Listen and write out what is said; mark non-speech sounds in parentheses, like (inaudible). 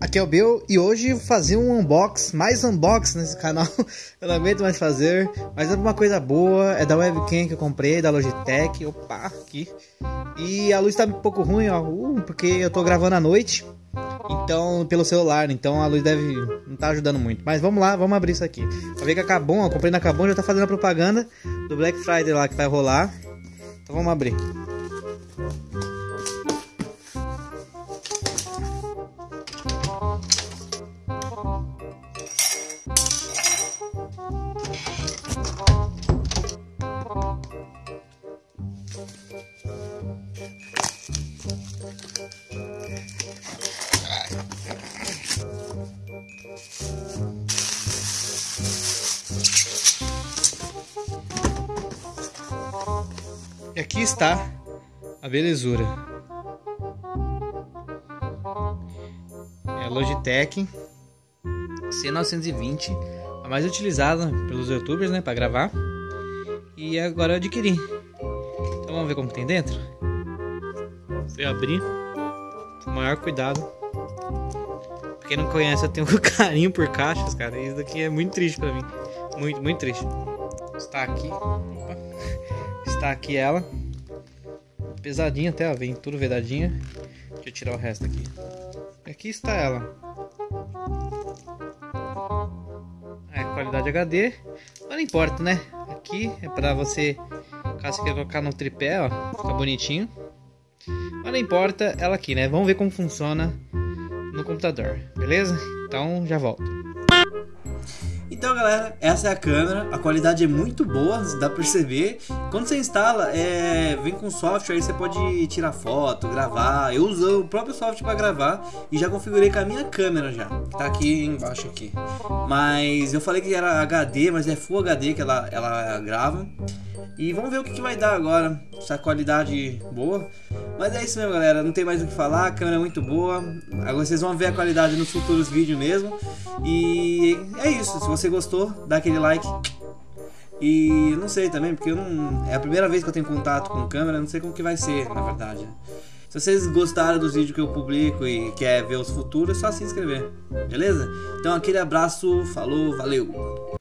Aqui é o Bill e hoje vou fazer um unbox, mais unbox nesse canal. (laughs) eu não aguento mais fazer, mas é uma coisa boa, é da webcam que eu comprei, da Logitech. Opa, aqui. E a luz tá um pouco ruim, ó, uh, porque eu tô gravando à noite. Então, pelo celular, então a luz deve não tá ajudando muito. Mas vamos lá, vamos abrir isso aqui. Pra ver que a Cabum, ó, comprei na Cabum, já tá fazendo a propaganda do Black Friday lá que vai rolar. Então vamos abrir. E aqui está a belezura. É a Logitech C920, a mais utilizada pelos youtubers, né, para gravar. E agora eu adquiri. Então vamos ver como tem dentro. Vou abrir com o maior cuidado. Pra quem não conhece, eu tenho (laughs) um carinho por caixas, cara. Isso daqui é muito triste pra mim. Muito, muito triste. Está aqui. Opa. Está aqui ela. Pesadinha até, ó. Vem tudo vedadinha. Deixa eu tirar o resto aqui. Aqui está ela. É, qualidade HD. Mas não importa, né? Aqui é pra você, caso você queira colocar no tripé, ó. Fica bonitinho. Mas não importa ela aqui, né? Vamos ver como funciona no computador, beleza? Então já volto. Então galera, essa é a câmera, a qualidade é muito boa, dá pra perceber. Quando você instala, é, vem com software, aí você pode tirar foto, gravar. Eu uso o próprio software para gravar e já configurei com a minha câmera já, que tá aqui embaixo aqui. Mas eu falei que era HD, mas é Full HD que ela, ela grava. E vamos ver o que, que vai dar agora, essa qualidade boa. Mas é isso mesmo, galera. Não tem mais o que falar. A câmera é muito boa. Agora vocês vão ver a qualidade nos futuros vídeos mesmo. E é isso. Se você gostou, dá aquele like. E não sei também, porque eu não. É a primeira vez que eu tenho contato com câmera, não sei como que vai ser, na verdade. Se vocês gostaram dos vídeos que eu publico e quer ver os futuros, é só se inscrever. Beleza? Então aquele abraço, falou, valeu!